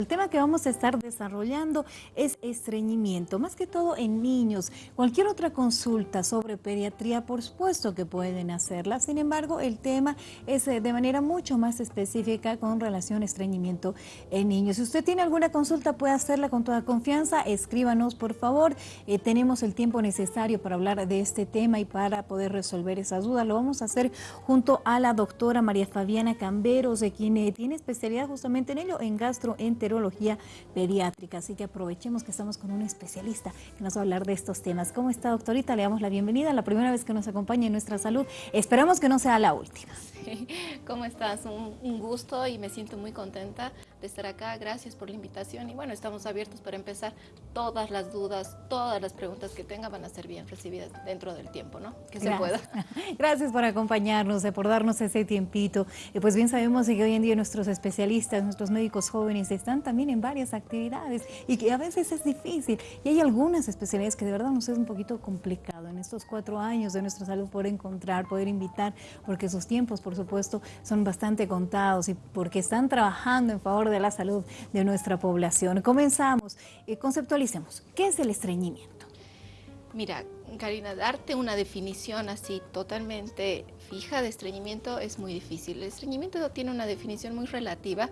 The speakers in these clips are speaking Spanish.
El tema que vamos a estar desarrollando es estreñimiento, más que todo en niños. Cualquier otra consulta sobre pediatría, por supuesto que pueden hacerla. Sin embargo, el tema es eh, de manera mucho más específica con relación a estreñimiento en niños. Si usted tiene alguna consulta, puede hacerla con toda confianza. Escríbanos, por favor. Eh, tenemos el tiempo necesario para hablar de este tema y para poder resolver esas dudas. Lo vamos a hacer junto a la doctora María Fabiana Camberos, de quien eh, tiene especialidad justamente en ello, en gastroenterología pediátrica. Así que aprovechemos que estamos con un especialista que nos va a hablar de estos temas. ¿Cómo está, doctorita? Le damos la bienvenida, la primera vez que nos acompaña en nuestra salud. Esperamos que no sea la última. ¿Cómo estás? Un, gusto y me siento muy contenta de estar acá. Gracias por la invitación y bueno, estamos abiertos para empezar. Todas las dudas, todas las preguntas que tenga van a ser bien recibidas dentro del tiempo, ¿no? Que se pueda. Gracias por acompañarnos, por darnos ese tiempito. Y pues bien sabemos que hoy en día nuestros especialistas, nuestros médicos jóvenes están también en varias actividades y que a veces es difícil. Y hay algunas especialidades que de verdad nos es un poquito complicado en estos cuatro años de nuestra salud poder encontrar, poder invitar, porque sus tiempos, por supuesto, son bastante contados y porque están trabajando en favor de la salud de nuestra población. Comenzamos, eh, conceptualicemos, ¿qué es el estreñimiento? Mira, Karina, darte una definición así totalmente fija de estreñimiento es muy difícil. El estreñimiento tiene una definición muy relativa.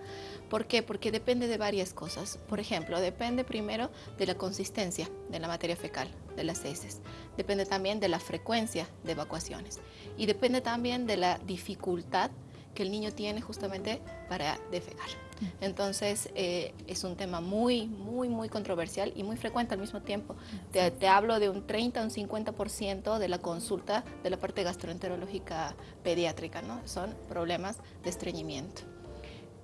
¿Por qué? Porque depende de varias cosas. Por ejemplo, depende primero de la consistencia de la materia fecal, de las heces. Depende también de la frecuencia de evacuaciones. Y depende también de la dificultad que el niño tiene justamente para defecar. Entonces eh, es un tema muy, muy, muy controversial y muy frecuente al mismo tiempo. Te, hablo de un 30 o un 50% de la consulta de la parte gastroenterológica pediátrica, ¿no? Son problemas de estreñimiento.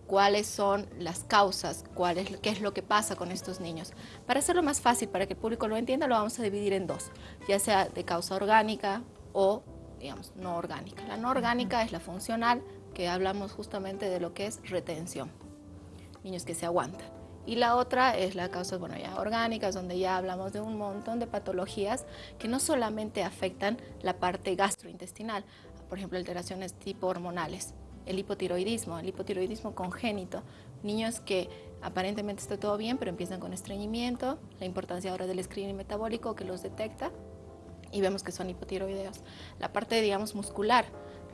¿Cuáles son las causas? ¿Cuál es, ¿Qué es lo que pasa con estos niños? Para hacerlo más fácil, para que el público lo entienda, lo vamos a dividir en dos, ya sea de causa orgánica o digamos, no orgánica. La no orgánica es la funcional, que hablamos justamente de lo que es retención niños que se aguantan. Y la otra es la causa, bueno, ya orgánicas, donde ya hablamos de un montón de patologías que no solamente afectan la parte gastrointestinal, por ejemplo, alteraciones tipo hormonales, el hipotiroidismo, el hipotiroidismo congénito, niños que aparentemente está todo bien, pero empiezan con estreñimiento, la importancia ahora del screening metabólico que los detecta y vemos que son hipotiroideos. La parte, digamos, muscular,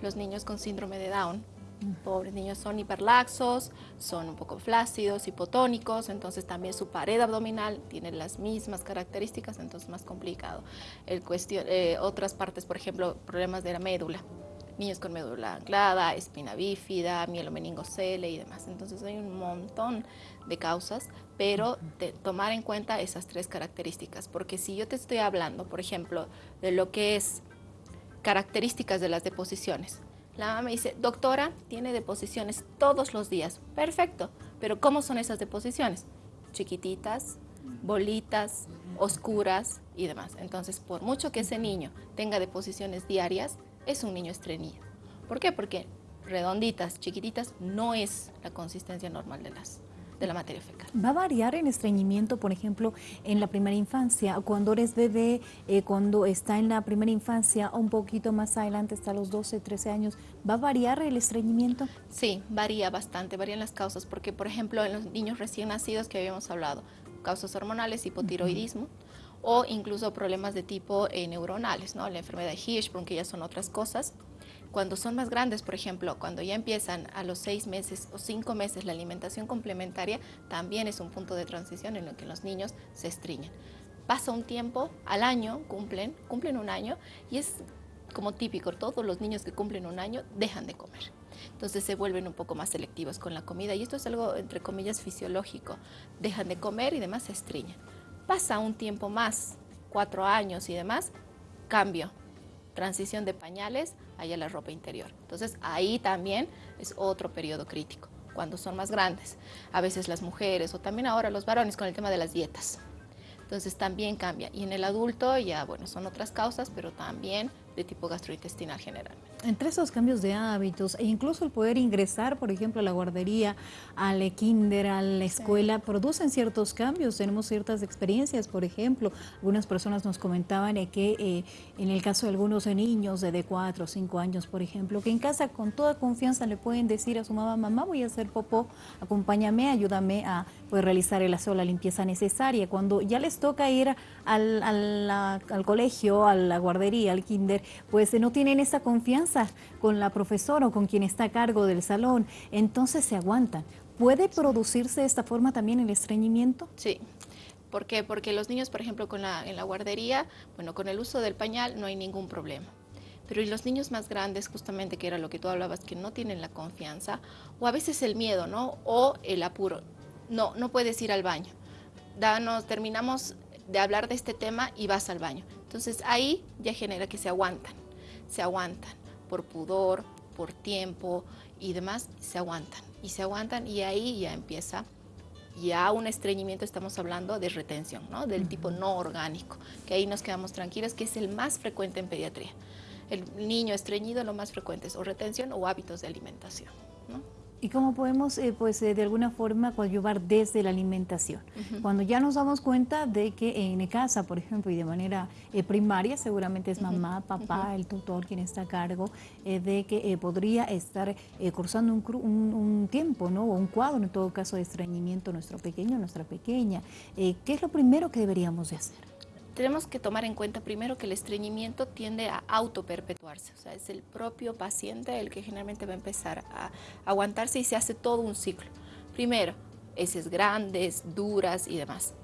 los niños con síndrome de Down, pobres niños son hiperlaxos, son un poco flácidos, hipotónicos, entonces también su pared abdominal tiene las mismas características, entonces más complicado. El cuestión, eh, otras partes, por ejemplo, problemas de la médula, niños con médula anclada, espina bífida, mielomeningocele y demás. Entonces hay un montón de causas, pero tomar en cuenta esas tres características, porque si yo te estoy hablando, por ejemplo, de lo que es características de las deposiciones, la mamá me dice, doctora, tiene deposiciones todos los días. Perfecto, pero ¿cómo son esas deposiciones? Chiquititas, bolitas, oscuras y demás. Entonces, por mucho que ese niño tenga deposiciones diarias, es un niño estreñido. ¿Por qué? Porque redonditas, chiquititas, no es la consistencia normal de las de la materia fecal. ¿Va a variar en estreñimiento, por ejemplo, en la primera infancia, cuando eres bebé, eh, cuando está en la primera infancia, un poquito más adelante, hasta los 12, 13 años, ¿va a variar el estreñimiento? Sí, varía bastante, varían las causas, porque por ejemplo en los niños recién nacidos que habíamos hablado, causas hormonales, hipotiroidismo, o incluso problemas de tipo eh, neuronales, ¿no? la enfermedad de Hirschsprung, que ya son otras cosas, cuando son más grandes, por ejemplo, cuando ya empiezan a los seis meses o cinco meses la alimentación complementaria, también es un punto de transición en el que los niños se estriñen. Pasa un tiempo, al año cumplen, cumplen un año y es como típico, todos los niños que cumplen un año dejan de comer. Entonces se vuelven un poco más selectivos con la comida y esto es algo entre comillas fisiológico. Dejan de comer y demás se estriñen. Pasa un tiempo más, cuatro años y demás, cambio, transición de pañales a la ropa interior. Entonces ahí también es otro periodo crítico, cuando son más grandes. A veces las mujeres o también ahora los varones con el tema de las dietas. Entonces también cambia. Y en el adulto ya, bueno, son otras causas, pero también de tipo gastrointestinal generalmente. Entre esos cambios de hábitos e incluso el poder ingresar, por ejemplo, a la guardería, al kinder, a la escuela, producen ciertos cambios. Tenemos ciertas experiencias, por ejemplo, algunas personas nos comentaban que eh, en el caso de algunos niños de, de 4 o 5 años, por ejemplo, que en casa con toda confianza le pueden decir a su mamá, mamá voy a hacer popó, acompáñame, ayúdame a pues, realizar el aseo, la limpieza necesaria. Cuando ya les toca ir al, al colegio, a la guardería, al kinder, pues no tienen esa confianza con la profesora o con quien está a cargo del salón, entonces se aguantan. ¿Puede producirse de esta forma también el estreñimiento? Sí. ¿Por qué? Porque los niños, por ejemplo, con la, en la guardería, bueno, con el uso del pañal no hay ningún problema. Pero y los niños más grandes, justamente, que era lo que tú hablabas, que no tienen la confianza, o a veces el miedo, ¿no? O el apuro. No, no puedes ir al baño. Danos, terminamos de hablar de este tema y vas al baño. Entonces ahí ya genera que se aguantan, se aguantan por pudor, por tiempo y demás, se aguantan y se aguantan y ahí ya empieza ya un estreñimiento, estamos hablando de retención, ¿no? del tipo no orgánico, que ahí nos quedamos tranquilos, que es el más frecuente en pediatría. El niño estreñido lo más frecuente es o retención o hábitos de alimentación. ¿no? ¿Y cómo podemos, eh, pues, eh, de alguna forma coadyuvar desde la alimentación? Cuando ya nos damos cuenta de que en casa, por ejemplo, y de manera eh, primaria, seguramente es mamá, papá, el tutor quien está a cargo, de que podría estar cursando un, un, un, tiempo, ¿no? O un cuadro, en todo caso, de estreñimiento nuestro pequeño, nuestra pequeña. ¿Qué es lo primero que deberíamos de hacer? Tenemos que tomar en cuenta primero que el estreñimiento tiende a autoperpetuarse, o sea, es el propio paciente el que generalmente va a empezar a aguantarse y se hace todo un ciclo. Primero, heces grandes, duras y demás,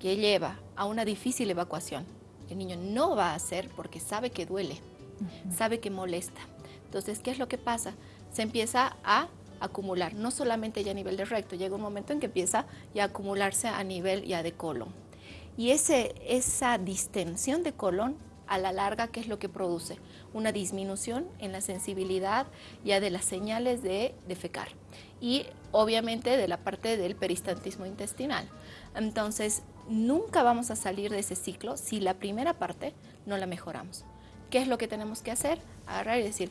que lleva a una difícil evacuación. El niño no va a hacer porque sabe que duele, sabe que molesta. Entonces, ¿qué es lo que pasa? Se empieza a acumular, no solamente ya a nivel de recto, llega un momento en que empieza ya a acumularse a nivel ya de colon. Y ese, esa distensión de colon a la larga, ¿qué es lo que produce? Una disminución en la sensibilidad ya de las señales de defecar y obviamente de la parte del peristantismo intestinal. Entonces, nunca vamos a salir de ese ciclo si la primera parte no la mejoramos. ¿Qué es lo que tenemos que hacer? Agarrar y decir,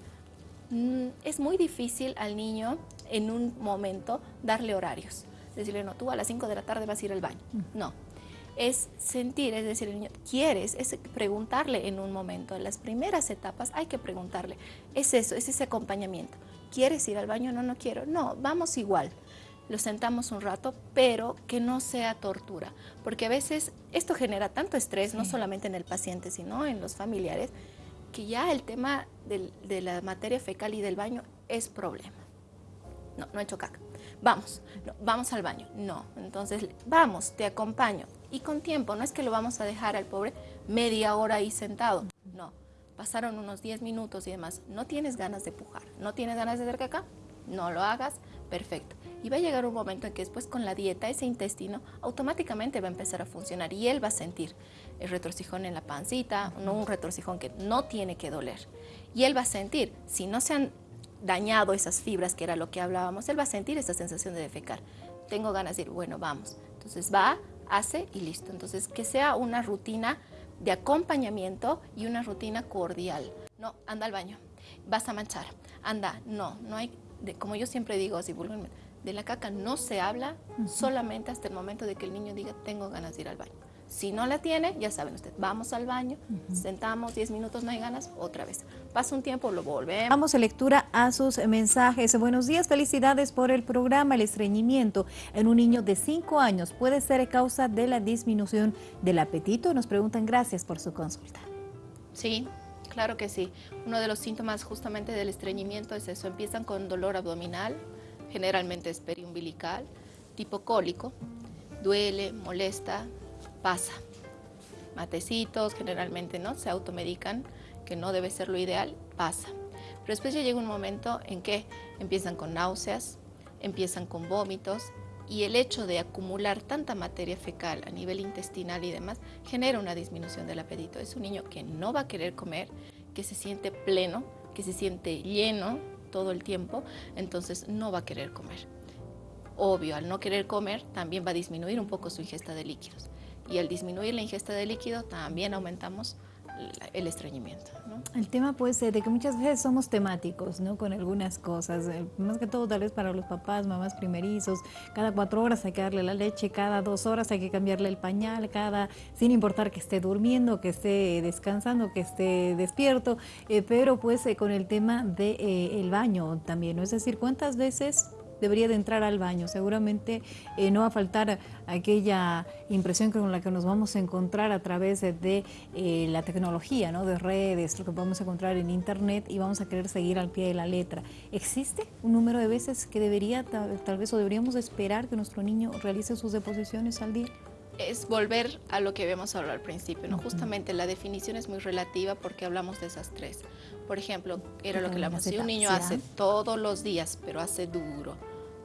mm, es muy difícil al niño en un momento darle horarios. Decirle, no, tú a las 5 de la tarde vas a ir al baño. No, es sentir, es decir, el niño, ¿quieres? Es preguntarle en un momento. En las primeras etapas hay que preguntarle. Es eso, es ese acompañamiento. ¿Quieres ir al baño? No, no quiero. No, vamos igual. Lo sentamos un rato, pero que no sea tortura. Porque a veces esto genera tanto estrés, no solamente en el paciente, sino en los familiares, que ya el tema de la materia fecal y del baño es problema. No, no he hecho caca. Vamos, vamos al baño. No, entonces vamos, te acompaño y con tiempo, no es que lo vamos a dejar al pobre media hora ahí sentado, no. Pasaron unos 10 minutos y demás, no tienes ganas de pujar, no tienes ganas de hacer caca, no lo hagas, perfecto. Y va a llegar un momento en que después con la dieta ese intestino automáticamente va a empezar a funcionar y él va a sentir el retrocijón en la pancita, no un retrocijón que no tiene que doler. Y él va a sentir, si no se han dañado esas fibras, que era lo que hablábamos, él va a sentir esa sensación de defecar. Tengo ganas de ir, bueno, vamos. Entonces va hace y listo. Entonces, que sea una rutina de acompañamiento y una rutina cordial. No, anda al baño, vas a manchar, anda, no, no hay, como yo siempre digo, así de la caca no se habla solamente hasta el momento de que el niño diga tengo ganas de ir al baño. Si no la tiene, ya saben ustedes, vamos al baño, sentamos 10 minutos, no hay ganas, otra vez. Pasa un tiempo, lo volvemos. Vamos a lectura a sus mensajes. Buenos días, felicidades por el programa. El estreñimiento en un niño de 5 años puede ser causa de la disminución del apetito. Nos preguntan, gracias por su consulta. Sí, claro que sí. Uno de los síntomas justamente del estreñimiento es eso. Empiezan con dolor abdominal, generalmente es periumbilical, tipo cólico, duele, molesta, pasa. Matecitos generalmente no se automedican, que no debe ser lo ideal, pasa. Pero después llega un momento en que empiezan con náuseas, empiezan con vómitos y el hecho de acumular tanta materia fecal a nivel intestinal y demás genera una disminución del apetito. Es un niño que no va a querer comer, que se siente pleno, que se siente lleno todo el tiempo, entonces no va a querer comer. Obvio, al no querer comer también va a disminuir un poco su ingesta de líquidos y al disminuir la ingesta de líquido también aumentamos el estreñimiento. El tema puede ser de que muchas veces somos temáticos ¿no? con algunas cosas, eh, más que todo tal vez para los papás, mamás primerizos, cada cuatro horas hay que darle la leche, cada dos horas hay que cambiarle el pañal, cada sin importar que esté durmiendo, que esté descansando, que esté despierto, eh, pero pues eh, con el tema del de, el baño también, ¿no? es decir, cuántas veces debería de entrar al baño. Seguramente eh, no va a faltar aquella impresión con la que nos vamos a encontrar a través de, eh, la tecnología, ¿no? de redes, lo que podemos encontrar en internet y vamos a querer seguir al pie de la letra. ¿Existe un número de veces que debería, tal, vez, o deberíamos esperar que nuestro niño realice sus deposiciones al día? Es volver a lo que habíamos hablado al principio, ¿no? Justamente la definición es muy relativa porque hablamos de esas tres. Por ejemplo, era lo que hablamos, si un niño hace todos los días, pero hace duro,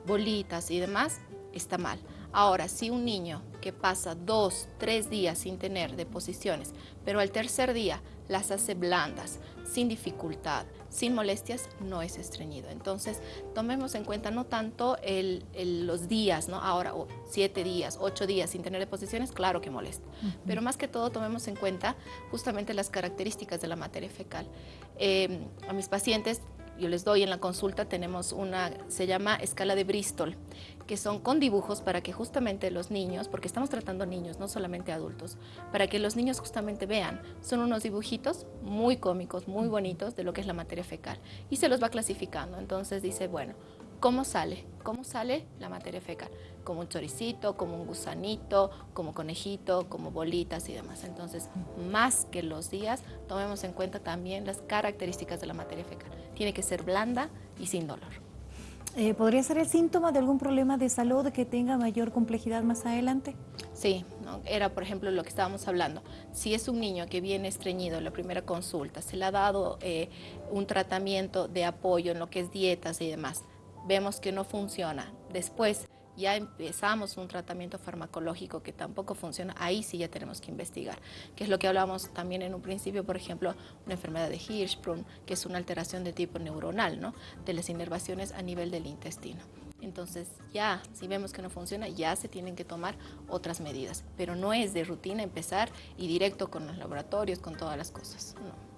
bolitas y demás, está mal. Ahora, si un niño que pasa dos, tres días sin tener deposiciones, pero al tercer día las hace blandas, sin dificultad, sin molestias, no es estreñido. Entonces, tomemos en cuenta no tanto los días, ¿no? Ahora, siete días, ocho días sin tener deposiciones, claro que molesta. Pero más que todo, tomemos en cuenta justamente las características de la materia fecal. Eh, a mis pacientes yo les doy en la consulta, tenemos una, se llama escala de Bristol, que son con dibujos para que justamente los niños, porque estamos tratando niños, no solamente adultos, para que los niños justamente vean. Son unos dibujitos muy cómicos, muy bonitos de lo que es la materia fecal y se los va clasificando. Entonces dice, bueno, ¿cómo sale? ¿Cómo sale la materia fecal? Como un choricito, como un gusanito, como conejito, como bolitas y demás. Entonces, más que los días, tomemos en cuenta también las características de la materia fecal. Tiene que ser blanda y sin dolor. Eh, ¿Podría ser el síntoma de algún problema de salud que tenga mayor complejidad más adelante? Sí, era por ejemplo lo que estábamos hablando. Si es un niño que viene estreñido en la primera consulta, se le ha dado eh, un tratamiento de apoyo en lo que es dietas y demás, vemos que no funciona. Después ya empezamos un tratamiento farmacológico que tampoco funciona, ahí sí ya tenemos que investigar, que es lo que hablamos también en un principio, por ejemplo, una enfermedad de Hirschsprung, que es una alteración de tipo neuronal, ¿no? de las inervaciones a nivel del intestino. Entonces ya, si vemos que no funciona, ya se tienen que tomar otras medidas, pero no es de rutina empezar y directo con los laboratorios, con todas las cosas. No.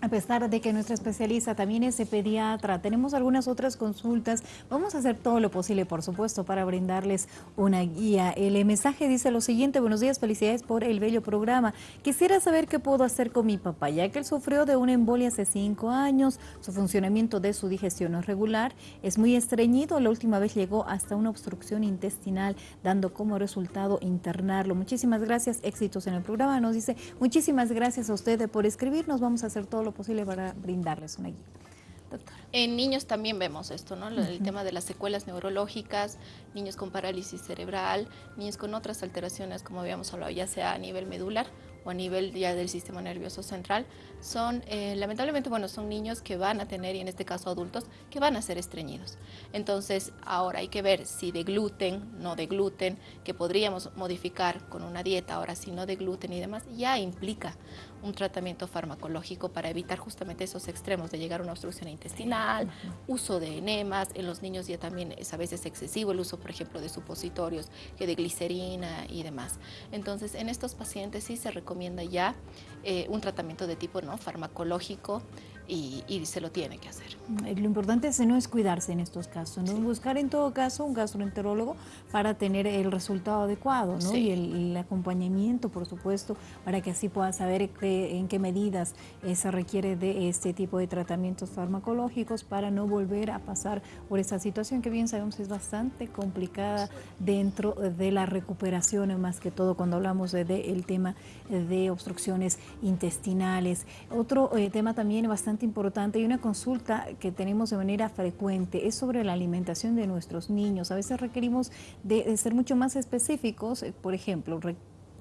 A pesar de que nuestra especialista también es pediatra, tenemos algunas otras consultas. Vamos a hacer todo lo posible, por supuesto, para brindarles una guía. El mensaje dice lo siguiente, buenos días, felicidades por el bello programa. Quisiera saber qué puedo hacer con mi papá, ya que él sufrió de una embolia hace cinco años, su funcionamiento de su digestión es regular, es muy estreñido, la última vez llegó hasta una obstrucción intestinal, dando como resultado internarlo. Muchísimas gracias, éxitos en el programa. Nos dice, muchísimas gracias a usted por escribirnos, vamos a hacer todo posible para brindarles una guía. En niños también vemos esto, ¿no? El tema de las secuelas neurológicas, niños con parálisis cerebral, niños con otras alteraciones, como habíamos hablado, ya sea a nivel medular o a nivel ya del sistema nervioso central, son, eh, lamentablemente, bueno, son niños que van a tener, y en este caso adultos, que van a ser estreñidos. Entonces, ahora hay que ver si de gluten, no de gluten, que podríamos modificar con una dieta, ahora si no de gluten y demás, ya implica un tratamiento farmacológico para evitar justamente esos extremos de llegar a una obstrucción intestinal, uso de enemas, en los niños ya también es a veces excesivo el uso, por ejemplo, de supositorios, que de glicerina y demás. Entonces, en estos pacientes sí se recomienda ya eh, un tratamiento de tipo ¿no? farmacológico y, se lo tiene que hacer. Eh, lo importante es no es cuidarse en estos casos, ¿no? buscar en todo caso un gastroenterólogo para tener el resultado adecuado ¿no? y el, acompañamiento, por supuesto, para que así pueda saber en qué medidas eh, se requiere de este tipo de tratamientos farmacológicos para no volver a pasar por esta situación que bien sabemos es bastante complicada dentro de la recuperación, más que todo cuando hablamos del de, tema de obstrucciones intestinales. Otro eh, tema también bastante importante y una consulta que tenemos de manera frecuente es sobre la alimentación de nuestros niños. A veces requerimos de, ser mucho más específicos, eh, por ejemplo,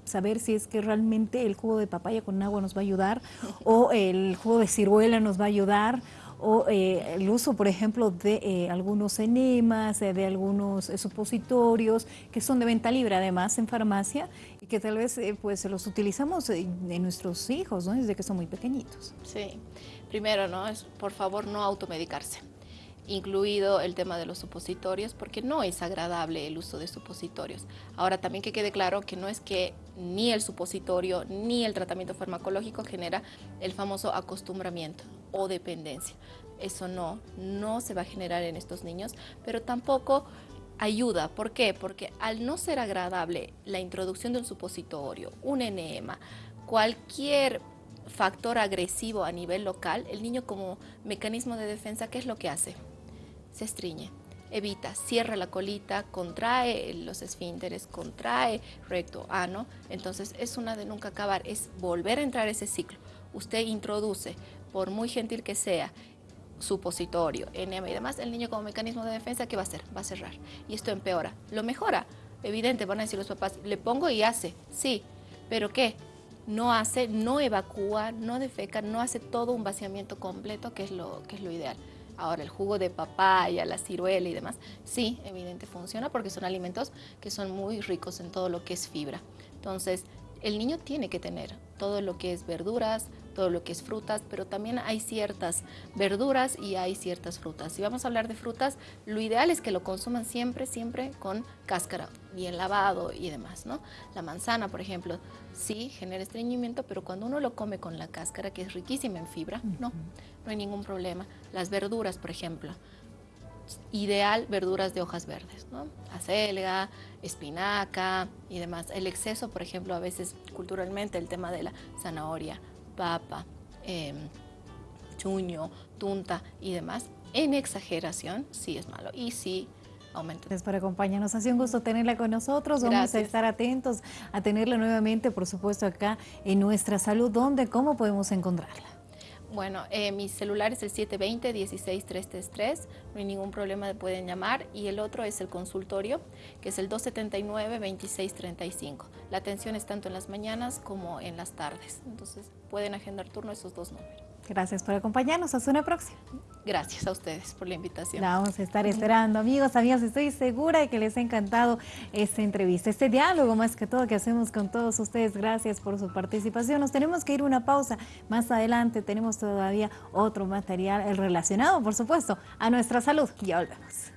saber si es que realmente el jugo de papaya con agua nos va a ayudar o el jugo de ciruela nos va a ayudar o eh, el uso, por ejemplo, de eh, algunos enemas, de algunos supositorios que son de venta libre además en farmacia y que tal vez pues los utilizamos en nuestros hijos ¿no? desde que son muy pequeñitos. Sí primero, ¿no? Es por favor no automedicarse. incluido el tema de los supositorios, porque no es agradable el uso de supositorios. Ahora también que quede claro que no es que ni el supositorio ni el tratamiento farmacológico genera el famoso acostumbramiento o dependencia. Eso no, no se va a generar en estos niños, pero tampoco ayuda. ¿Por qué? Porque al no ser agradable la introducción de un supositorio, un enema, cualquier factor agresivo a nivel local, el niño como mecanismo de defensa, ¿qué es lo que hace? se estriñe. Evita, cierra la colita, contrae los esfínteres, contrae recto, ano. Entonces es una de nunca acabar, es volver a entrar ese ciclo. Usted introduce, por muy gentil que sea, supositorio, enema y demás, el niño como mecanismo de defensa, ¿qué va a hacer? Va a cerrar. Y esto empeora. Lo mejora. Evidente, van a decir los papás, le pongo y hace. Sí, pero ¿qué? No hace, no evacúa, no defeca, no hace todo un vaciamiento completo, que es lo, que es lo ideal. Ahora, el jugo de papaya, la ciruela y demás, sí, evidente funciona porque son alimentos que son muy ricos en todo lo que es fibra. Entonces, el niño tiene que tener todo lo que es verduras, todo lo que es frutas, pero también hay ciertas verduras y hay ciertas frutas. Si vamos a hablar de frutas, lo ideal es que lo consuman siempre, siempre con cáscara, bien lavado y demás, ¿no? La manzana, por ejemplo, sí genera estreñimiento, pero cuando uno lo come con la cáscara, que es riquísima en fibra, no, no hay ningún problema. Las verduras, por ejemplo, ideal verduras de hojas verdes, ¿no? Acelga, espinaca y demás. El exceso, por ejemplo, a veces culturalmente el tema de la zanahoria, papa, em, chuño, tunta y demás, en exageración sí es malo y sí aumenta. Gracias por acompañarnos. Ha sido un gusto tenerla con nosotros. Vamos a estar atentos a tenerla nuevamente, por supuesto, acá en Nuestra Salud. ¿Dónde? ¿Cómo podemos encontrarla? Bueno, eh, mi celular es el 720-16333, no hay ningún problema, pueden llamar. Y el otro es el consultorio, que es el 279-2635. La atención es tanto en las mañanas como en las tardes. Entonces, pueden agendar turno esos dos números. Gracias por acompañarnos. Hasta una próxima. Gracias a ustedes por la invitación. La vamos a estar esperando. Amigos, amigas, estoy segura de que les ha encantado esta entrevista, este diálogo más que todo que hacemos con todos ustedes. Gracias por su participación. Nos tenemos que ir una pausa. Más adelante tenemos todavía otro material relacionado, por supuesto, a nuestra salud. Ya volvemos.